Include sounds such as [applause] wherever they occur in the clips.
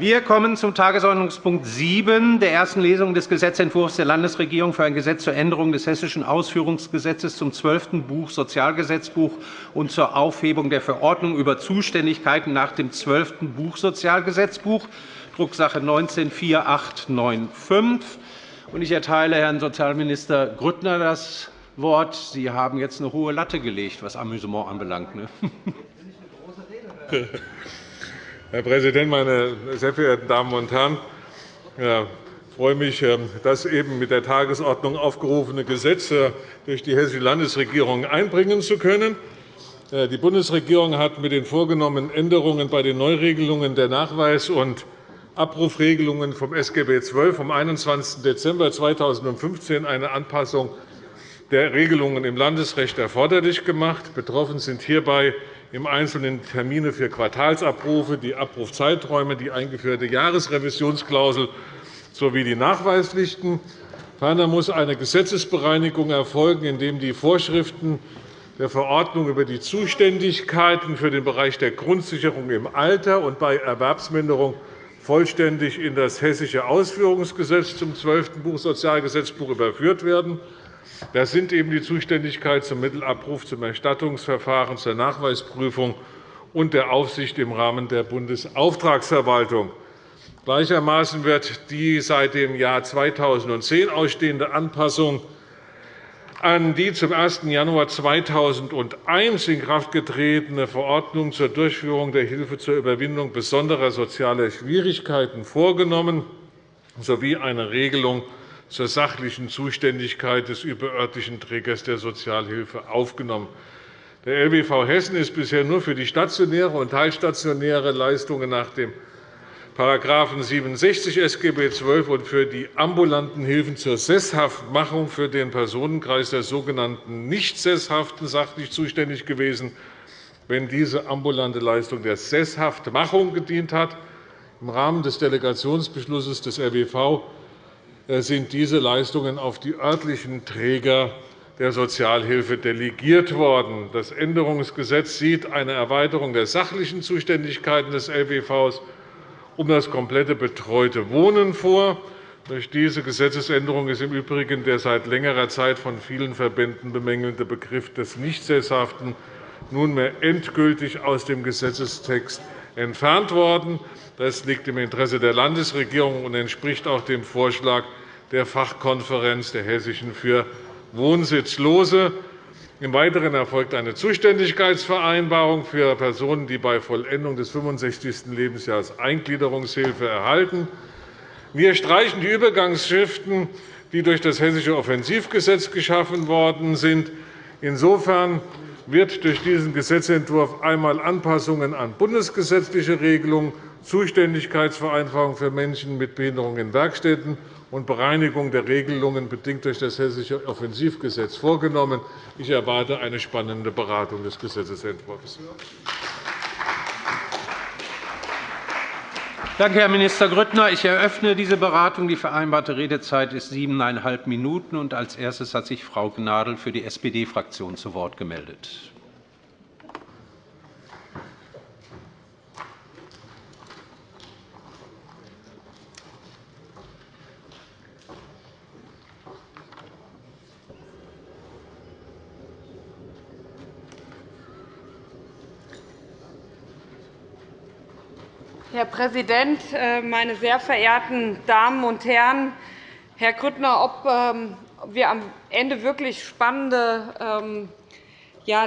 Wir kommen zum Tagesordnungspunkt 7 der ersten Lesung des Gesetzentwurfs der Landesregierung für ein Gesetz zur Änderung des Hessischen Ausführungsgesetzes zum zwölften Buch Sozialgesetzbuch und zur Aufhebung der Verordnung über Zuständigkeiten nach dem zwölften Buch Sozialgesetzbuch, Drucksache 19-4895. Ich erteile Herrn Sozialminister Grüttner das Wort. Sie haben jetzt eine hohe Latte gelegt, was Amüsement anbelangt. Ne? [laughs] [laughs] Herr Präsident, meine sehr verehrten Damen und Herren! Ich freue mich, ähm, das eben mit der Tagesordnung aufgerufene Gesetz äh, durch die Hessische Landesregierung einbringen zu können. Äh, die Bundesregierung hat mit den vorgenommenen Änderungen bei den Neuregelungen der Nachweis- und Abrufregelungen vom SGB XII vom 21. Dezember 2015 eine Anpassung der Regelungen im Landesrecht erforderlich gemacht. Betroffen sind hierbei im Einzelnen Termine für Quartalsabrufe, die Abrufzeiträume, die eingeführte Jahresrevisionsklausel sowie die Nachweispflichten. Ferner muss eine Gesetzesbereinigung erfolgen, indem die Vorschriften der Verordnung über die Zuständigkeiten für den Bereich der Grundsicherung im Alter und bei Erwerbsminderung vollständig in das Hessische Ausführungsgesetz zum 12. Buch Sozialgesetzbuch überführt werden. Das sind eben die Zuständigkeit zum Mittelabruf, zum Erstattungsverfahren, zur Nachweisprüfung und der Aufsicht im Rahmen der Bundesauftragsverwaltung. Gleichermaßen wird die seit dem Jahr 2010 ausstehende Anpassung an die zum 1. Januar 2001 in Kraft getretene Verordnung zur Durchführung der Hilfe zur Überwindung besonderer sozialer Schwierigkeiten vorgenommen sowie eine Regelung zur sachlichen Zuständigkeit des überörtlichen Trägers der Sozialhilfe aufgenommen. Der LBV Hessen ist bisher nur für die stationäre und teilstationäre Leistungen nach dem § 67 SGB XII und für die ambulanten Hilfen zur Sesshaftmachung für den Personenkreis der sogenannten Nicht-Sesshaften sachlich zuständig gewesen, wenn diese ambulante Leistung der Sesshaftmachung gedient hat. Im Rahmen des Delegationsbeschlusses des äh, sind diese Leistungen auf die örtlichen Träger der Sozialhilfe delegiert worden. Das Änderungsgesetz sieht eine Erweiterung der sachlichen Zuständigkeiten des LBV um das komplette betreute Wohnen vor. Durch diese Gesetzesänderung ist im Übrigen der seit längerer Zeit von vielen Verbänden bemängelte Begriff des Nichtsesshaften nunmehr endgültig aus dem Gesetzestext entfernt worden. Das liegt im Interesse der Landesregierung und entspricht auch dem Vorschlag der Fachkonferenz der Hessischen für Wohnsitzlose. Im Weiteren erfolgt eine Zuständigkeitsvereinbarung für Personen, die bei Vollendung des 65. Lebensjahres Eingliederungshilfe erhalten. Wir streichen die Übergangsschriften, die durch das Hessische Offensivgesetz geschaffen worden sind. Insofern wird durch diesen Gesetzentwurf einmal Anpassungen an bundesgesetzliche Regelungen, Zuständigkeitsvereinfachung für Menschen mit Behinderung in Werkstätten und Bereinigung der Regelungen bedingt durch das Hessische Offensivgesetz vorgenommen. Ich erwarte eine spannende Beratung des Gesetzentwurfs. Danke, Herr Minister Grüttner. Ich eröffne diese Beratung. Die vereinbarte Redezeit ist siebeneinhalb Minuten. Als erstes hat sich Frau Gnadl für die SPD-Fraktion zu Wort gemeldet. Herr Präsident, äh, meine sehr verehrten Damen und Herren! Herr Grüttner, ob ähm, wir am Ende wirklich spannende ähm,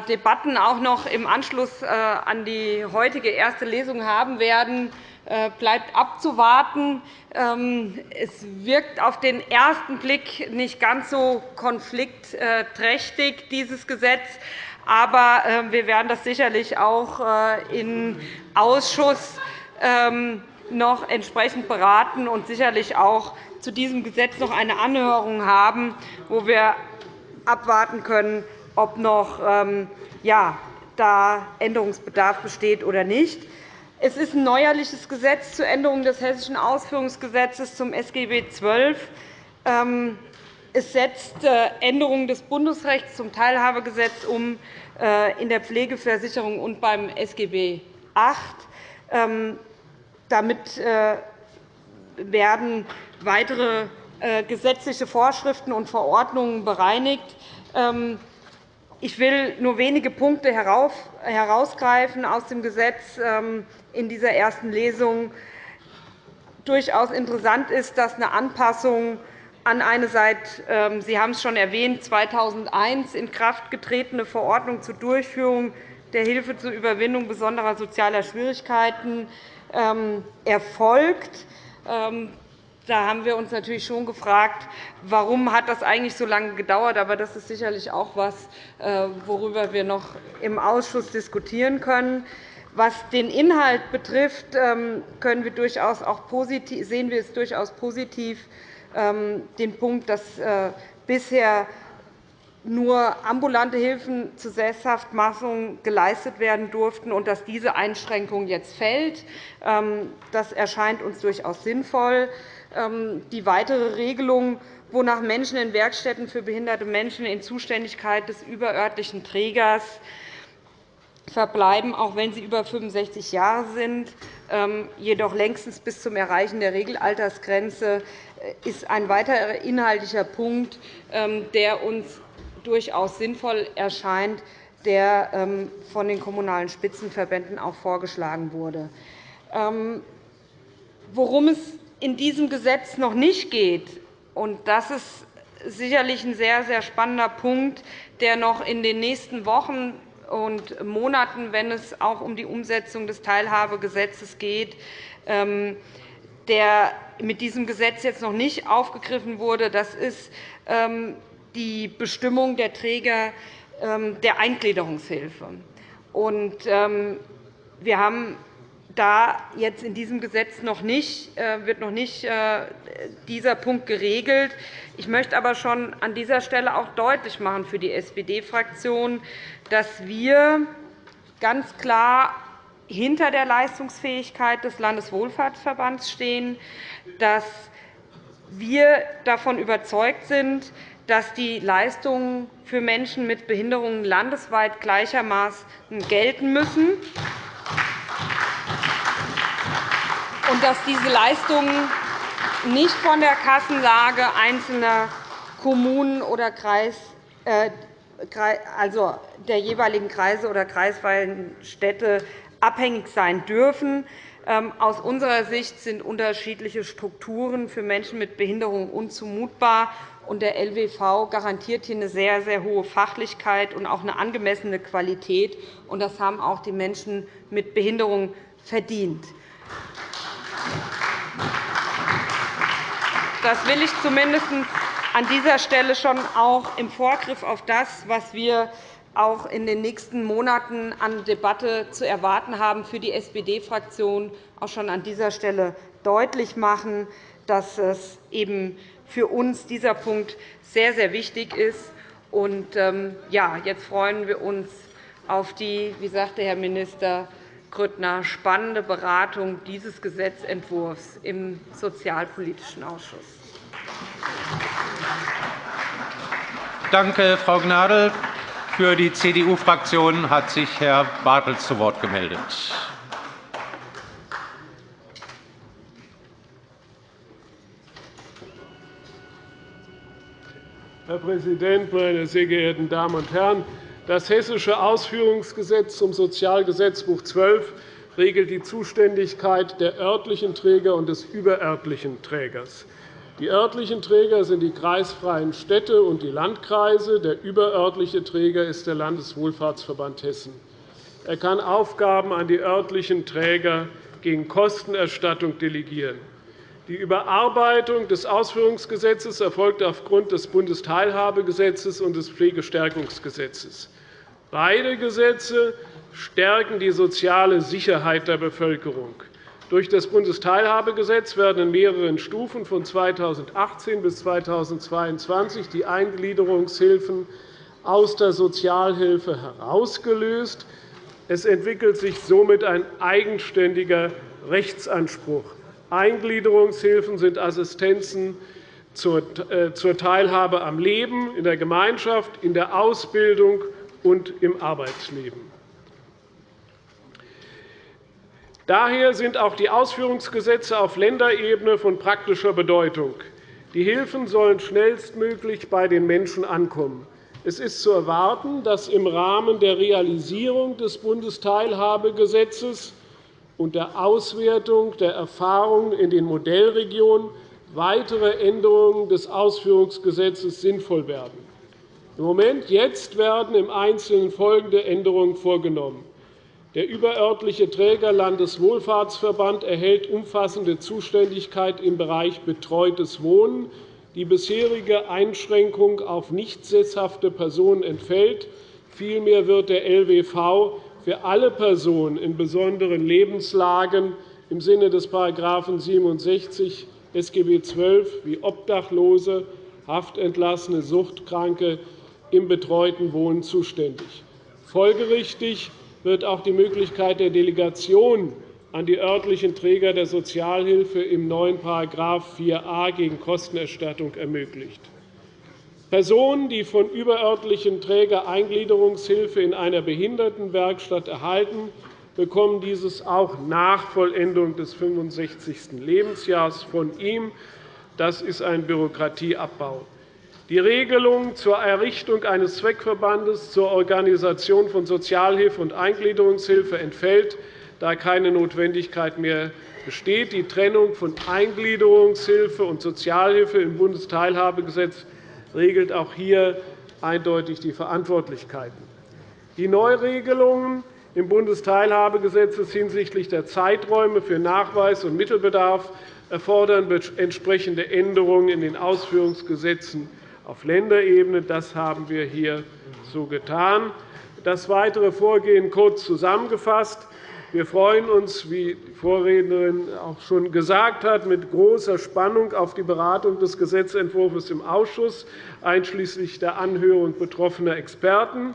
Debatten auch noch im Anschluss äh, an die heutige erste Lesung haben werden, äh, bleibt abzuwarten. Ähm, es wirkt auf den ersten Blick nicht ganz so konfliktträchtig, dieses Gesetz. Aber wir werden das sicherlich auch im Ausschuss noch entsprechend beraten und sicherlich auch zu diesem Gesetz noch eine Anhörung haben, wo wir abwarten können, ob noch ähm, da Änderungsbedarf besteht oder nicht. Es ist ein neuerliches Gesetz zur Änderung des Hessischen Ausführungsgesetzes zum SGB XII. Ähm, es setzt äh, Änderungen des Bundesrechts zum Teilhabegesetz um äh, in der Pflegeversicherung und beim SGB VIII. Damit werden weitere gesetzliche Vorschriften und Verordnungen bereinigt. Ähm, ich will nur wenige Punkte herausgreifen aus dem Gesetz ähm, in dieser ersten Lesung. Durchaus interessant ist, dass eine Anpassung an eine seit, ähm, Sie haben es schon erwähnt, 2001 in Kraft getretene Verordnung zur Durchführung der Hilfe zur Überwindung besonderer sozialer Schwierigkeiten erfolgt. Da haben wir uns natürlich schon gefragt, warum hat das eigentlich so lange gedauert. Aber das ist sicherlich auch etwas, äh, worüber wir noch im Ausschuss diskutieren können. Was den Inhalt betrifft, ähm, können wir durchaus auch positiv, sehen wir es durchaus positiv, ähm, den Punkt, dass äh, bisher nur ambulante Hilfen zur Sesshaftmachung geleistet werden durften und dass diese Einschränkung jetzt fällt. Ähm, das erscheint uns durchaus sinnvoll. Ähm, die weitere Regelung, wonach Menschen in Werkstätten für behinderte Menschen in Zuständigkeit des überörtlichen Trägers verbleiben, auch wenn sie über 65 Jahre sind, ähm, jedoch längstens bis zum Erreichen der Regelaltersgrenze, äh, ist ein weiterer inhaltlicher Punkt, der uns durchaus sinnvoll erscheint, der von den Kommunalen Spitzenverbänden auch vorgeschlagen wurde. Worum es in diesem Gesetz noch nicht geht, und das ist sicherlich ein sehr, sehr spannender Punkt, der noch in den nächsten Wochen und Monaten, wenn es auch um die Umsetzung des Teilhabegesetzes geht, ähm, der mit diesem Gesetz jetzt noch nicht aufgegriffen wurde, das ist ähm, die Bestimmung der Träger ähm, der Eingliederungshilfe. Wir haben da jetzt in diesem Gesetz noch nicht, äh, wird noch nicht äh, dieser Punkt geregelt. Ich möchte aber schon an dieser Stelle auch deutlich machen für die SPD-Fraktion, dass wir ganz klar hinter der Leistungsfähigkeit des Landeswohlfahrtsverbands stehen, dass wir davon überzeugt sind, dass die Leistungen für Menschen mit Behinderungen landesweit gleichermaßen gelten müssen. Und dass diese Leistungen nicht von der Kassenlage einzelner Kommunen oder Kreis, äh, also der jeweiligen Kreise oder kreisfreien Städte abhängig sein dürfen. Ähm, aus unserer Sicht sind unterschiedliche Strukturen für Menschen mit Behinderung unzumutbar. Der LWV garantiert hier eine sehr, sehr hohe Fachlichkeit und auch eine angemessene Qualität. Das haben auch die Menschen mit Behinderung verdient. Das will ich zumindest an dieser Stelle schon auch im Vorgriff auf das, was wir auch in den nächsten Monaten an Debatte zu erwarten haben, für die SPD-Fraktion auch schon an dieser Stelle deutlich machen, dass es eben für uns dieser Punkt sehr, sehr wichtig ist. Und, ähm, ja, jetzt freuen wir uns auf die, wie sagte Herr Minister, Grüttner, spannende Beratung dieses Gesetzentwurfs im Sozialpolitischen Ausschuss. Danke, Frau Gnadl. Für die CDU-Fraktion hat sich Herr Bartels zu Wort gemeldet. Herr Präsident, meine sehr geehrten Damen und Herren! Das Hessische Ausführungsgesetz zum Sozialgesetzbuch 12 regelt die Zuständigkeit der örtlichen Träger und des überörtlichen Trägers. Die örtlichen Träger sind die kreisfreien Städte und die Landkreise. Der überörtliche Träger ist der Landeswohlfahrtsverband Hessen. Er kann Aufgaben an die örtlichen Träger gegen Kostenerstattung delegieren. Die Überarbeitung des Ausführungsgesetzes erfolgt aufgrund des Bundesteilhabegesetzes und des Pflegestärkungsgesetzes. Beide Gesetze stärken die soziale Sicherheit der Bevölkerung. Durch das Bundesteilhabegesetz werden in mehreren Stufen von 2018 bis 2022 die Eingliederungshilfen aus der Sozialhilfe herausgelöst. Es entwickelt sich somit ein eigenständiger Rechtsanspruch. Eingliederungshilfen sind Assistenzen äh, zur Teilhabe am Leben, in der Gemeinschaft, in der Ausbildung und im Arbeitsleben. Daher sind auch die Ausführungsgesetze auf Länderebene von praktischer Bedeutung. Die Hilfen sollen schnellstmöglich bei den Menschen ankommen. Es ist zu erwarten, dass im Rahmen der Realisierung des Bundesteilhabegesetzes und der Auswertung der Erfahrungen in den Modellregionen weitere Änderungen des Ausführungsgesetzes sinnvoll werden. Im Moment jetzt werden im Einzelnen folgende Änderungen vorgenommen. Der überörtliche Träger Landeswohlfahrtsverband erhält umfassende Zuständigkeit im Bereich betreutes Wohnen die bisherige Einschränkung auf nicht sesshafte Personen entfällt. Vielmehr wird der LWV für alle Personen in besonderen Lebenslagen im Sinne des § 67 SGB XII wie Obdachlose, Haftentlassene, Suchtkranke im betreuten Wohnen zuständig. Folgerichtig wird auch die Möglichkeit der Delegation an die örtlichen Träger der Sozialhilfe im neuen § 4a gegen Kostenerstattung ermöglicht. Personen, die von überörtlichen Träger Eingliederungshilfe in einer Behindertenwerkstatt erhalten, bekommen dieses auch nach Vollendung des 65. Lebensjahres von ihm. Das ist ein Bürokratieabbau. Die Regelung zur Errichtung eines Zweckverbandes zur Organisation von Sozialhilfe und Eingliederungshilfe entfällt da keine Notwendigkeit mehr besteht. Die Trennung von Eingliederungshilfe und Sozialhilfe im Bundesteilhabegesetz regelt auch hier eindeutig die Verantwortlichkeiten. Die Neuregelungen im Bundesteilhabegesetz hinsichtlich der Zeiträume für Nachweis und Mittelbedarf erfordern entsprechende Änderungen in den Ausführungsgesetzen auf Länderebene. Das haben wir hier so getan. Das weitere Vorgehen kurz zusammengefasst. Wir freuen uns, wie die Vorrednerin auch schon gesagt hat, mit großer Spannung auf die Beratung des Gesetzentwurfs im Ausschuss, einschließlich der Anhörung betroffener Experten.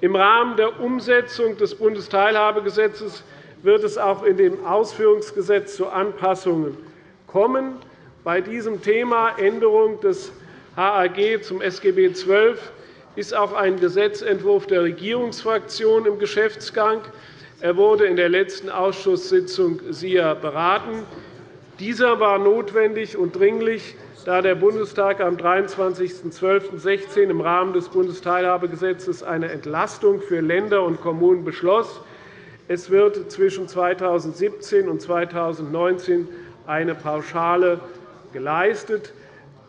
Im Rahmen der Umsetzung des Bundesteilhabegesetzes wird es auch in dem Ausführungsgesetz zu Anpassungen kommen. Bei diesem Thema Änderung des HAG zum SGB XII ist auch ein Gesetzentwurf der Regierungsfraktion im Geschäftsgang. Er wurde in der letzten Ausschusssitzung SIA beraten. Dieser war notwendig und dringlich, da der Bundestag am 23.12.16 im Rahmen des Bundesteilhabegesetzes eine Entlastung für Länder und Kommunen beschloss. Es wird zwischen 2017 und 2019 eine Pauschale geleistet.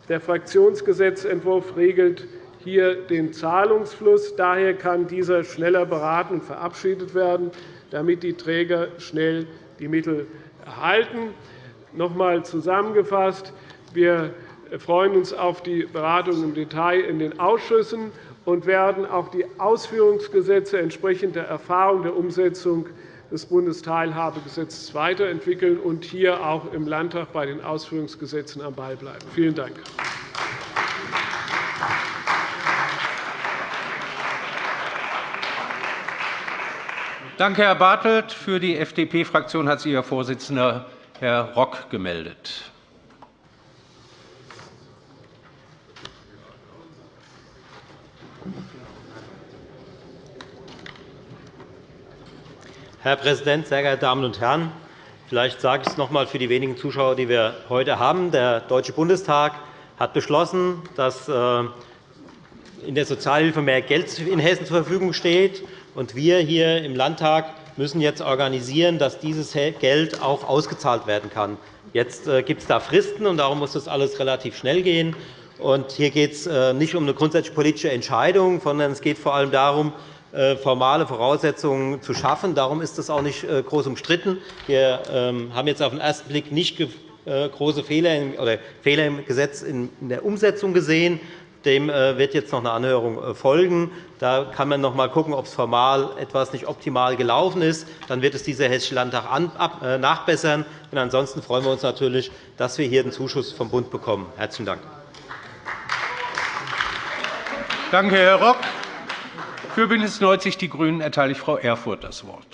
Der Fraktionsgesetzentwurf regelt hier den Zahlungsfluss. Daher kann dieser schneller beraten und verabschiedet werden damit die Träger schnell die Mittel erhalten. Noch einmal zusammengefasst. Wir freuen uns auf die Beratung im Detail in den Ausschüssen und werden auch die Ausführungsgesetze entsprechend der Erfahrung der Umsetzung des Bundesteilhabegesetzes weiterentwickeln und hier auch im Landtag bei den Ausführungsgesetzen am Ball bleiben. Vielen Dank. Danke, Herr Bartelt. Für die FDP-Fraktion hat sich Ihr Vorsitzender, Herr Rock, gemeldet. Herr Präsident, sehr geehrte Damen und Herren! Vielleicht sage ich es noch einmal für die wenigen Zuschauer, die wir heute haben. Der Deutsche Bundestag hat beschlossen, dass äh, in der Sozialhilfe mehr Geld in Hessen zur Verfügung steht. Und wir hier im Landtag müssen jetzt organisieren, dass dieses Geld auch ausgezahlt werden kann. Jetzt äh, gibt es da Fristen, und darum muss das alles relativ schnell gehen. Und hier geht es äh, nicht um eine grundsätzliche politische Entscheidung, sondern es geht vor allem darum, formale Voraussetzungen zu schaffen. Darum ist das auch nicht groß umstritten. Wir ähm, haben jetzt auf den ersten Blick nicht große Fehler im Gesetz in der Umsetzung gesehen. Dem äh, wird jetzt noch eine Anhörung äh, folgen. Da kann man noch einmal schauen, ob es formal etwas nicht optimal gelaufen ist. Dann wird es dieser Hessische Landtag äh, nachbessern. Ansonsten freuen wir uns natürlich, dass wir hier den Zuschuss vom Bund bekommen. – Herzlichen Dank. Danke, Herr Rock. Für BÜNDNIS 90 die GRÜNEN erteile ich Frau Erfurth das Wort.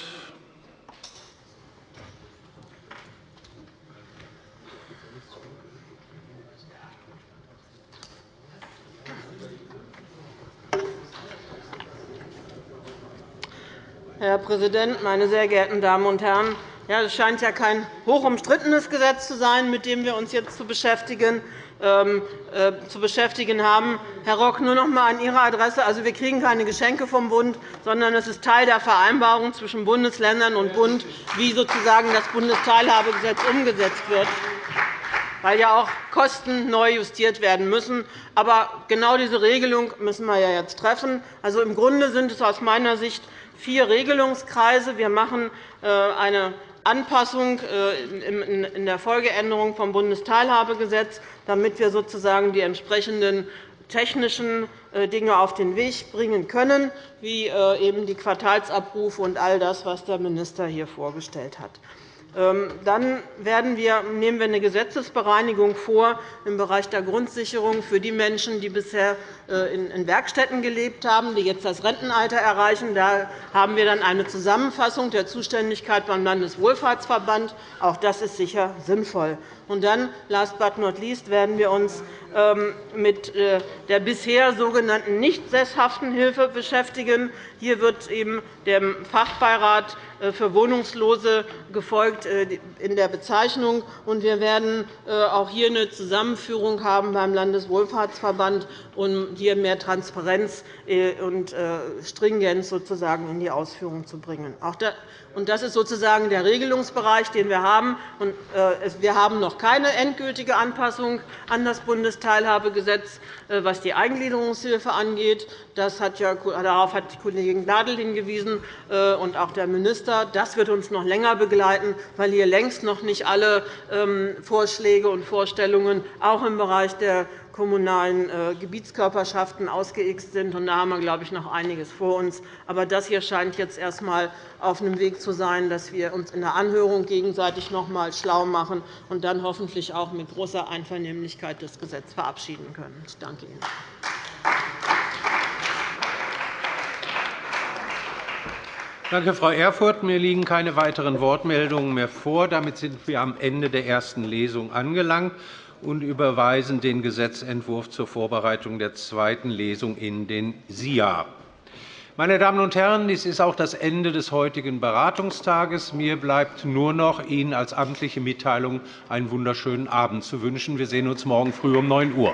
Herr Präsident, meine sehr geehrten Damen und Herren! Ja, das scheint ja kein hochumstrittenes Gesetz zu sein, mit dem wir uns jetzt zu beschäftigen. Ähm, äh, zu beschäftigen haben. Herr Rock, nur noch einmal an Ihre Adresse. Also, wir kriegen keine Geschenke vom Bund, sondern es ist Teil der Vereinbarung zwischen Bundesländern und Bund, wie sozusagen das Bundesteilhabegesetz umgesetzt wird weil ja auch Kosten neu justiert werden müssen. Aber genau diese Regelung müssen wir ja jetzt treffen. Also, Im Grunde sind es aus meiner Sicht vier Regelungskreise. Wir machen äh, eine Anpassung äh, in der Folgeänderung vom Bundesteilhabegesetz, damit wir sozusagen die entsprechenden technischen äh, Dinge auf den Weg bringen können, wie eben die Quartalsabrufe und all das, was der Minister hier vorgestellt hat. Ähm, dann wir, nehmen wir eine Gesetzesbereinigung vor im Bereich der Grundsicherung für die Menschen, die bisher äh, in Werkstätten gelebt haben, die jetzt das Rentenalter erreichen. Da haben wir dann eine Zusammenfassung der Zuständigkeit beim Landeswohlfahrtsverband. Auch das ist sicher sinnvoll. Und dann, last but not least, werden wir uns ähm, mit äh, der bisher sogenannten nicht sesshaften Hilfe beschäftigen. Hier wird eben dem Fachbeirat für Wohnungslose gefolgt äh, in der Bezeichnung. Wir werden auch hier eine Zusammenführung haben beim Landeswohlfahrtsverband, um hier mehr Transparenz und Stringenz sozusagen in die Ausführung zu bringen. Das ist sozusagen der Regelungsbereich, den wir haben. Wir haben noch keine endgültige Anpassung an das Bundesteilhabegesetz, was die Eingliederungshilfe angeht. Das hat ja, darauf hat die Kollegin Gnadl hingewiesen und auch der Minister. Das wird uns noch länger begleiten, weil hier längst noch nicht alle ähm, Vorschläge und Vorstellungen auch im Bereich der kommunalen äh, Gebietskörperschaften ausgeixt sind. Da haben wir, glaube ich, noch einiges vor uns. Aber das hier scheint jetzt erst einmal auf einem Weg zu sein, dass wir uns in der Anhörung gegenseitig noch einmal schlau machen und dann hoffentlich auch mit großer Einvernehmlichkeit das Gesetz verabschieden können. Ich danke Ihnen. Danke, Frau Erfurth. Mir liegen keine weiteren Wortmeldungen mehr vor. Damit sind wir am Ende der ersten Lesung angelangt und überweisen den Gesetzentwurf zur Vorbereitung der zweiten Lesung in den SIA. Meine Damen und Herren, dies ist auch das Ende des heutigen Beratungstages. Mir bleibt nur noch, Ihnen als amtliche Mitteilung einen wunderschönen Abend zu wünschen. Wir sehen uns morgen früh um 9 Uhr.